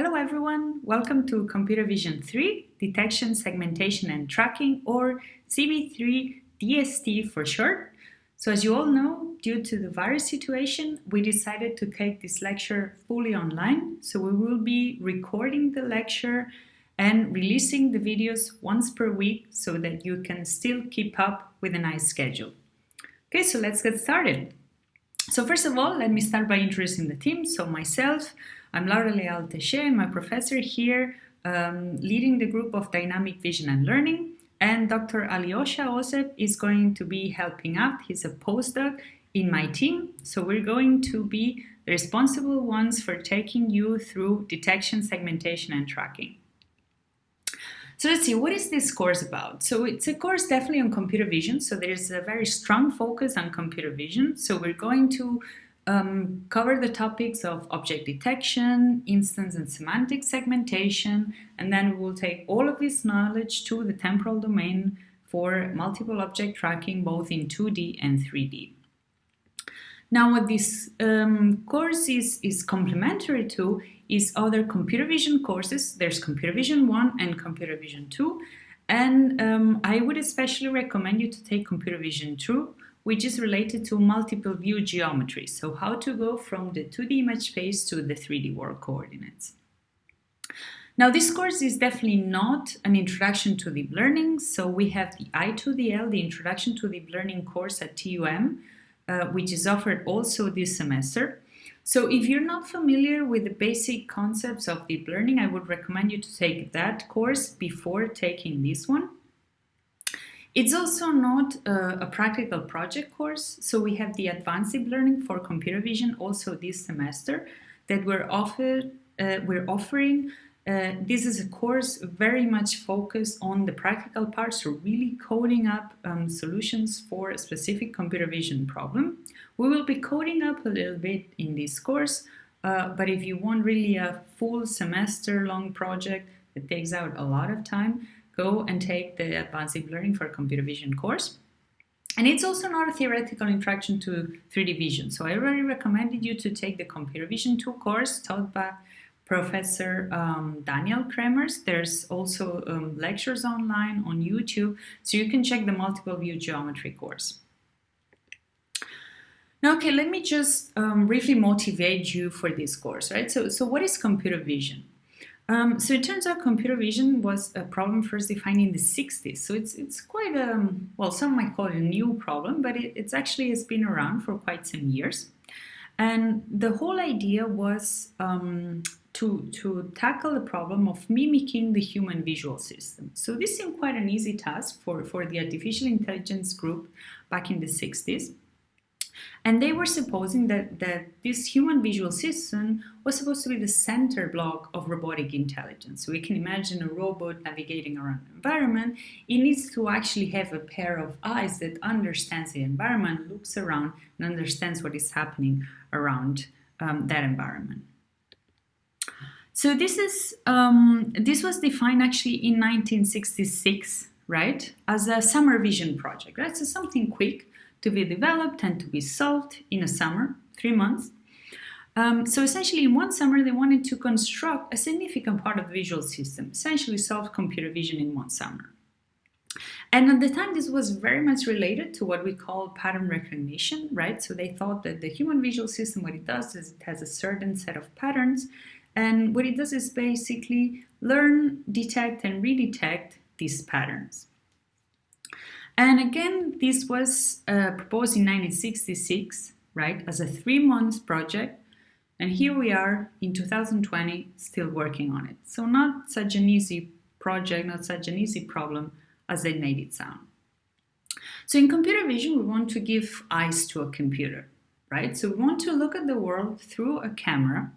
Hello everyone, welcome to Computer Vision 3, Detection, Segmentation and Tracking or CV3 DST for short. So as you all know, due to the virus situation, we decided to take this lecture fully online. So we will be recording the lecture and releasing the videos once per week so that you can still keep up with a nice schedule. Okay, so let's get started. So first of all, let me start by introducing the team. So myself, I'm Laura Leal-Taixé, I'm a professor here um, leading the group of Dynamic Vision and Learning. And Dr. Aljoša Ošep is going to be helping out. He's a postdoc in my team. So we're going to be the responsible ones for taking you through detection, segmentation, and tracking. So let's see, what is this course about? So it's a course definitely on computer vision. So there's a very strong focus on computer vision. So we're going to um, cover the topics of object detection, instance and semantic segmentation, and then we will take all of this knowledge to the temporal domain for multiple object tracking both in 2D and 3D. Now what this um, course is, is complementary to is other computer vision courses. There's computer vision 1 and computer vision 2. And um, I would especially recommend you to take computer vision 2 which is related to multiple view geometry. So how to go from the 2D image space to the 3D world coordinates. Now this course is definitely not an introduction to deep learning. So we have the I2DL, the introduction to deep learning course at TUM, uh, which is offered also this semester. So if you're not familiar with the basic concepts of deep learning, I would recommend you to take that course before taking this one. It's also not a, a, practical project course, so we have the Advanced Learning for Computer Vision also this semester that we're, offered, uh, we're offering. Uh, this is a course very much focused on the practical part, so really coding up um, solutions for a specific computer vision problem. We will be coding up a little bit in this course, uh, but if you want really a full semester long project that takes out a lot of time, go and take the Advanced Deep Learning for Computer Vision course. And it's also not a theoretical introduction to 3D vision. So I already recommended you to take the Computer Vision 2 course taught by Professor um, Daniel Cremers. There's also um, lectures online on YouTube, so you can check the multiple view geometry course. Now, okay, let me just um, briefly motivate you for this course, right? So, so what is computer vision? Um, so it turns out computer vision was a problem first defined in the 60s. So it's, it's quite a, um, well, some might call it a new problem, but it, it's actually has been around for quite some years. And the whole idea was um, to, to tackle the problem of mimicking the human visual system. So this seemed quite an easy task for, for the artificial intelligence group back in the 60s. And they were supposing that, that this human visual system was supposed to be the center block of robotic intelligence. So we can imagine a robot navigating around an environment. It needs to actually have a pair of eyes that understands the environment, looks around, and understands what is happening around um, that environment. So this is um, this was defined actually in 1966, right, as a summer vision project. Right, so something quick to be developed and to be solved in a summer, three months. Um, so essentially in one summer they wanted to construct a significant part of the visual system, essentially solve computer vision in one summer. And at the time this was very much related to what we call pattern recognition, right? So they thought that the human visual system, what it does is it has a certain set of patterns and what it does is basically learn, detect and redetect these patterns. And again, this was uh, proposed in 1966, right, as a three-month project. And here we are in 2020, still working on it. So not such an easy project, not such an easy problem as they made it sound. So in computer vision, we want to give eyes to a computer, right? So we want to look at the world through a camera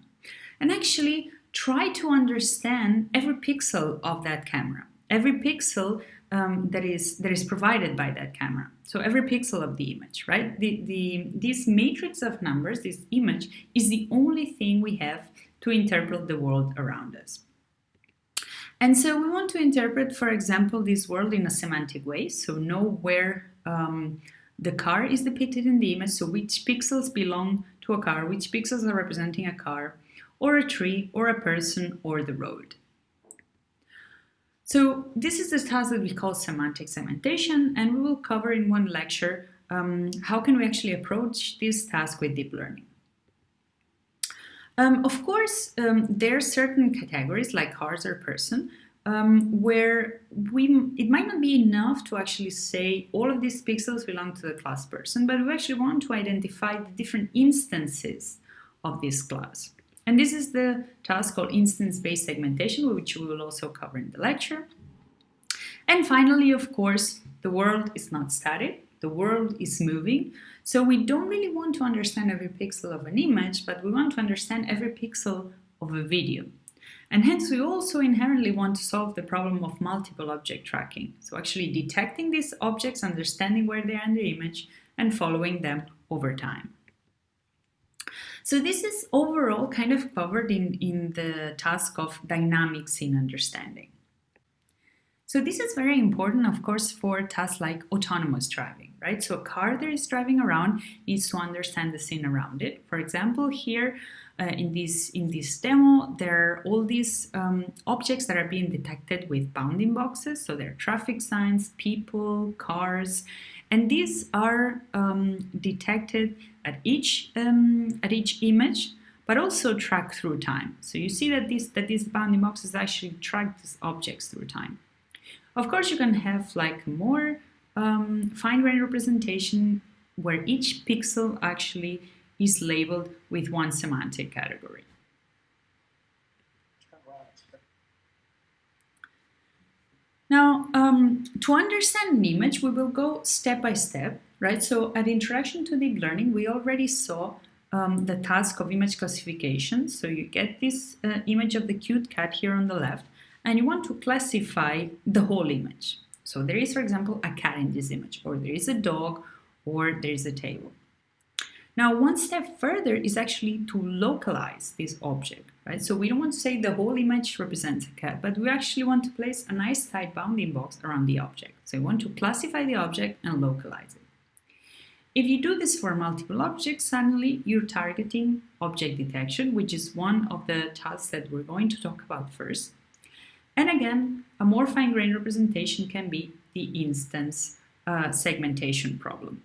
and actually try to understand every pixel of that camera. Every pixel um, that is that is provided by that camera. So every pixel of the image, right? The, the, this matrix of numbers, this image, is the only thing we have to interpret the world around us. And so we want to interpret, for example, this world in a semantic way. So know where um, the car is depicted in the image, so which pixels belong to a car, which pixels are representing a car, or a tree, or a person, or the road. So this is the task that we call semantic segmentation, and we will cover in one lecture um, how can we actually approach this task with deep learning. Um, of course, um, there are certain categories like cars or person um, where we it might not be enough to actually say all of these pixels belong to the class person, but we actually want to identify the different instances of this class. And this is the task called instance-based segmentation, which we will also cover in the lecture. And finally, of course, the world is not static. The world is moving. So we don't really want to understand every pixel of an image, but we want to understand every pixel of a video. And hence we also inherently want to solve the problem of multiple object tracking. So actually detecting these objects, understanding where they are in the image, and following them over time. So this is overall kind of covered in, in the task of dynamic scene understanding. So this is very important, of course, for tasks like autonomous driving, right? So a car that is driving around needs to understand the scene around it. For example, here uh, in this in this demo, there are all these um, objects that are being detected with bounding boxes. So there are traffic signs, people, cars, and these are um, detected at each um, at each image but also tracked through time. So you see that this that these bounding boxes actually track these objects through time. Of course, you can have like more um, fine-grained representation where each pixel actually is labeled with one semantic category. Now, um, to understand an image, we will go step by step, right? So at Introduction to Deep Learning, we already saw um, the task of image classification. So you get this uh, image of the cute cat here on the left, and you want to classify the whole image. So there is, for example, a cat in this image, or there is a dog, or there is a table. Now, one step further is actually to localize this object, right? So we don't want to say the whole image represents a cat, but we actually want to place a nice tight bounding box around the object. So we want to classify the object and localize it. If you do this for multiple objects, suddenly you're targeting object detection, which is one of the tasks that we're going to talk about first. And again, a more fine-grained representation can be the instance uh, segmentation problem.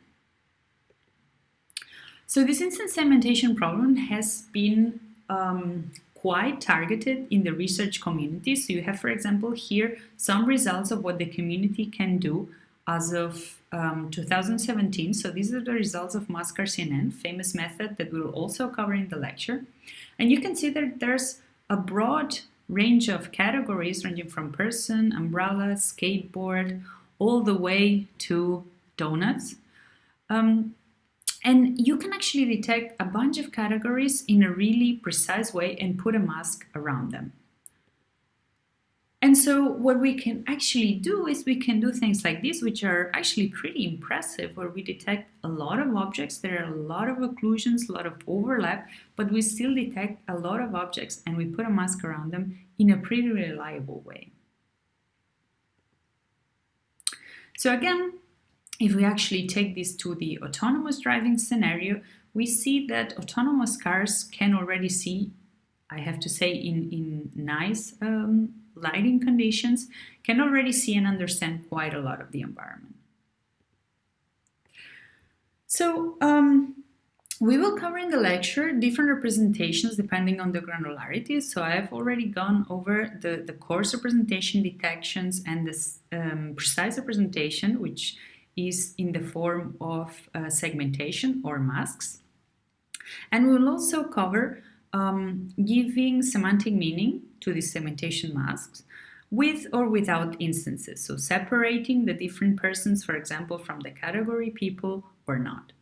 So this instance segmentation problem has been um, quite targeted in the research community. So you have, for example, here some results of what the community can do as of um, 2017. So these are the results of CNN, famous method that we'll also cover in the lecture. And you can see that there's a broad range of categories ranging from person, umbrella, skateboard, all the way to donuts. Um, and you can actually detect a bunch of categories in a really precise way and put a mask around them. And so what we can actually do is we can do things like this, which are actually pretty impressive, where we detect a lot of objects, there are a lot of occlusions, a lot of overlap, but we still detect a lot of objects and we put a mask around them in a pretty reliable way. So again, if we actually take this to the autonomous driving scenario, we see that autonomous cars can already see, I have to say, in, in nice um, lighting conditions can already see and understand quite a lot of the environment. So um, we will cover in the lecture different representations depending on the granularity. So I have already gone over the, the coarse representation detections and the um, precise representation, which is in the form of uh, segmentation or masks. And we will also cover um, giving semantic meaning to these segmentation masks with or without instances, so separating the different persons, for example, from the category people or not.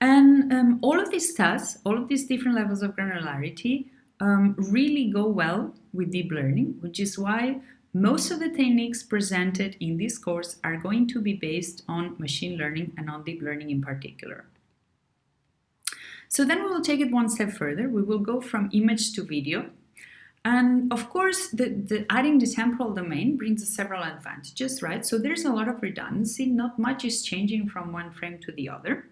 And um, all of these tasks, all of these different levels of granularity um, really go well with deep learning, which is why most of the techniques presented in this course are going to be based on machine learning and on deep learning in particular. So then we will take it one step further. We will go from image to video. And of course, the, the adding the temporal domain brings several advantages, right? So there's a lot of redundancy. Not much is changing from one frame to the other.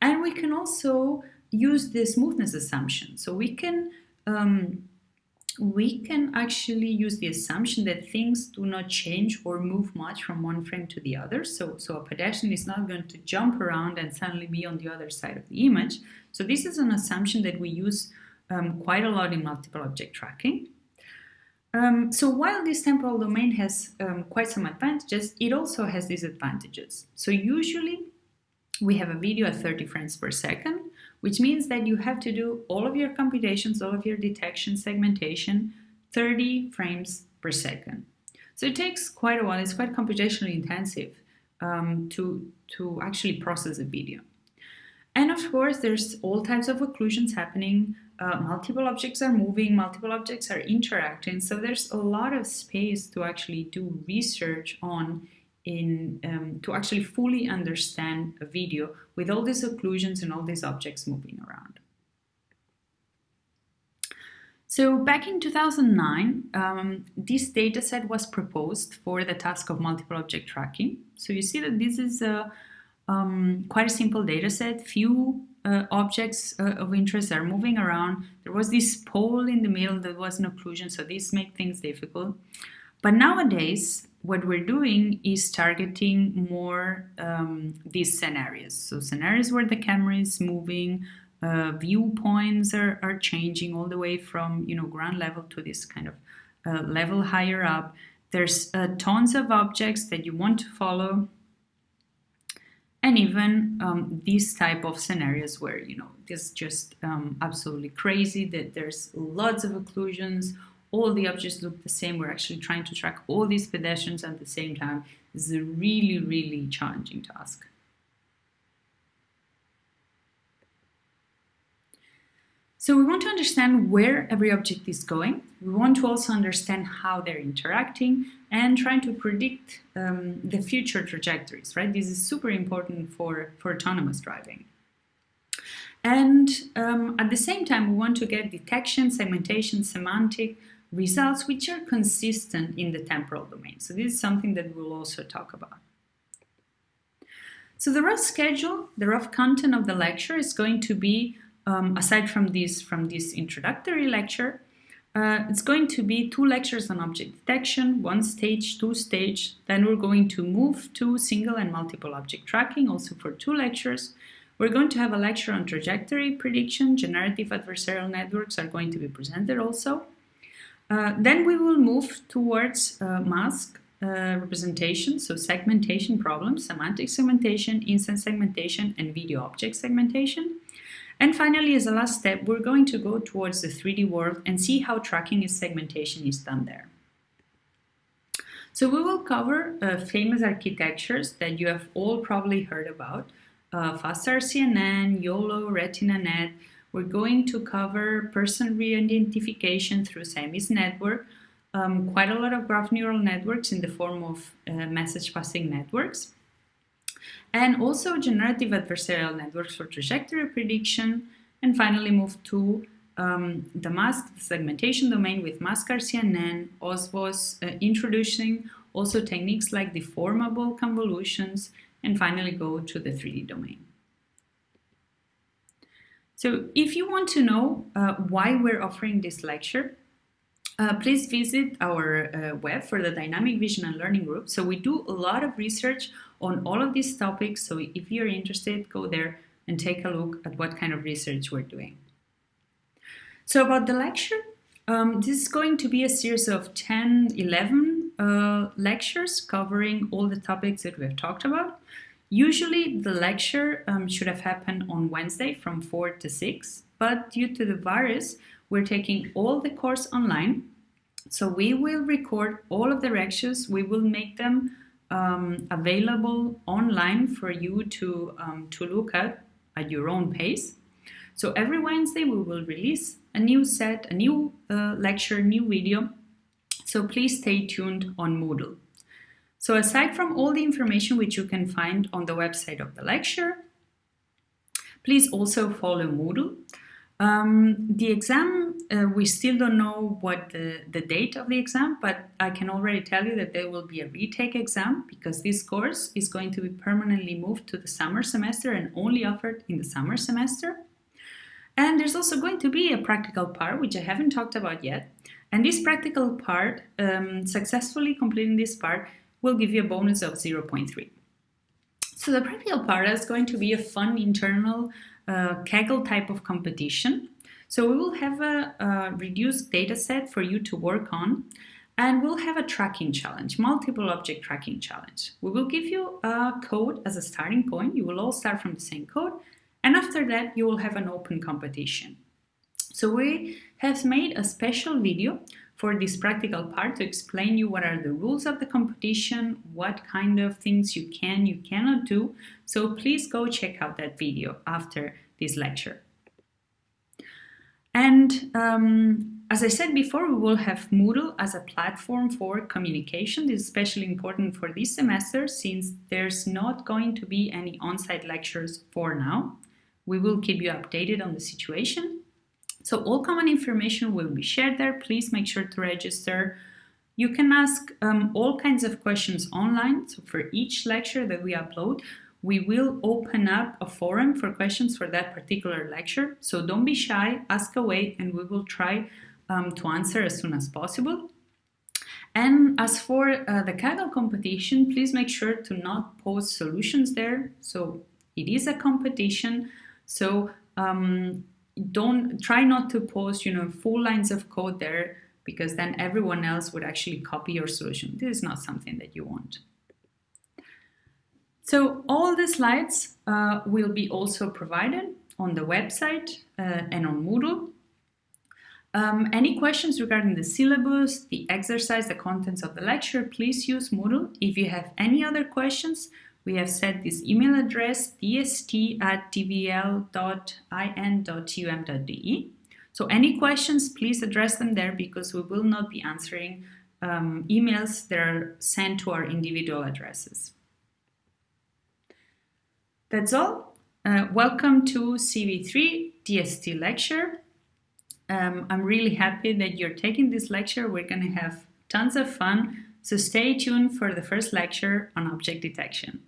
And we can also use the smoothness assumption. So we can um, we can actually use the assumption that things do not change or move much from one frame to the other. So, so a pedestrian is not going to jump around and suddenly be on the other side of the image. So this is an assumption that we use um, quite a lot in multiple object tracking. Um, so while this temporal domain has um, quite some advantages, it also has disadvantages. So usually we have a video at 30 frames per second, which means that you have to do all of your computations, all of your detection segmentation, 30 frames per second. So it takes quite a while, it's quite computationally intensive um, to, to actually process a video. And of course, there's all types of occlusions happening. Uh, multiple objects are moving, multiple objects are interacting. So there's a lot of space to actually do research on in um, to actually fully understand a video with all these occlusions and all these objects moving around. So back in 2009, um, this dataset was proposed for the task of multiple object tracking. So you see that this is a, um, quite a simple dataset. Few uh, objects uh, of interest are moving around. There was this pole in the middle that was an occlusion, so this makes things difficult. But nowadays, what we're doing is targeting more um, these scenarios. So scenarios where the camera is moving, uh, viewpoints are, are changing all the way from you know ground level to this kind of uh, level higher up. There's uh, tons of objects that you want to follow, and even um, these type of scenarios where you know it's just um, absolutely crazy that there's lots of occlusions all the objects look the same. We're actually trying to track all these pedestrians at the same time. This is a really, really challenging task. So we want to understand where every object is going. We want to also understand how they're interacting and trying to predict um, the future trajectories, right? This is super important for, for autonomous driving. And um, at the same time, we want to get detection, segmentation, semantic, results which are consistent in the temporal domain. So this is something that we'll also talk about. So the rough schedule, the rough content of the lecture is going to be, um, aside from this, from this introductory lecture, uh, it's going to be two lectures on object detection, one stage, two stage. Then we're going to move to single and multiple object tracking, also for two lectures. We're going to have a lecture on trajectory prediction. Generative adversarial networks are going to be presented also. Uh, then we will move towards uh, mask uh, representation, so segmentation problems, semantic segmentation, instance segmentation, and video object segmentation. And finally, as a last step, we're going to go towards the 3D world and see how tracking and segmentation is done there. So we will cover uh, famous architectures that you have all probably heard about, uh, FastRCNN, YOLO, RetinaNet, we're going to cover person re-identification through Siamese network, um, quite a lot of graph neural networks in the form of uh, message passing networks, and also generative adversarial networks for trajectory prediction, and finally move to um, the mask segmentation domain with MaskRCNN, OSVOS, uh, introducing also techniques like deformable convolutions, and finally go to the 3D domain. So if you want to know uh, why we're offering this lecture, uh, please visit our uh, web for the Dynamic Vision and Learning Group. So we do a lot of research on all of these topics. So if you're interested, go there and take a look at what kind of research we're doing. So about the lecture, um, this is going to be a series of 10, 11 uh, lectures covering all the topics that we've talked about. Usually the lecture um, should have happened on Wednesday from 4 to 6, but due to the virus, we're taking all the course online. So we will record all of the lectures, we will make them um, available online for you to, um, to look at at your own pace. So every Wednesday we will release a new set, a new uh, lecture, new video. So please stay tuned on Moodle. So aside from all the information which you can find on the website of the lecture, please also follow Moodle. Um, the exam, uh, we still don't know what the, the date of the exam, but I can already tell you that there will be a retake exam because this course is going to be permanently moved to the summer semester and only offered in the summer semester. And there's also going to be a practical part, which I haven't talked about yet. And this practical part, um, successfully completing this part, will give you a bonus of 0.3. So the practical part is going to be a fun internal uh, Kaggle type of competition. So we will have a, a reduced data set for you to work on and we'll have a tracking challenge, multiple object tracking challenge. We will give you a code as a starting point. You will all start from the same code. And after that, you will have an open competition. So we have made a special video for this practical part to explain you what are the rules of the competition, what kind of things you can, you cannot do. So please go check out that video after this lecture. And um, as I said before, we will have Moodle as a platform for communication. This is especially important for this semester since there's not going to be any on-site lectures for now. We will keep you updated on the situation. So all common information will be shared there. Please make sure to register. You can ask um, all kinds of questions online. So for each lecture that we upload, we will open up a forum for questions for that particular lecture. So don't be shy, ask away, and we will try um, to answer as soon as possible. And as for uh, the Kaggle competition, please make sure to not post solutions there. So it is a competition. So um, don't try not to post, you know, full lines of code there because then everyone else would actually copy your solution. This is not something that you want. So all the slides uh, will be also provided on the website uh, and on Moodle. Um, any questions regarding the syllabus, the exercise, the contents of the lecture, please use Moodle. If you have any other questions, we have set this email address dst at dvl.in.tum.de. So any questions, please address them there because we will not be answering um, emails that are sent to our individual addresses. That's all. Uh, welcome to CV3 DST lecture. Um, I'm really happy that you're taking this lecture. We're going to have tons of fun. So stay tuned for the first lecture on object detection.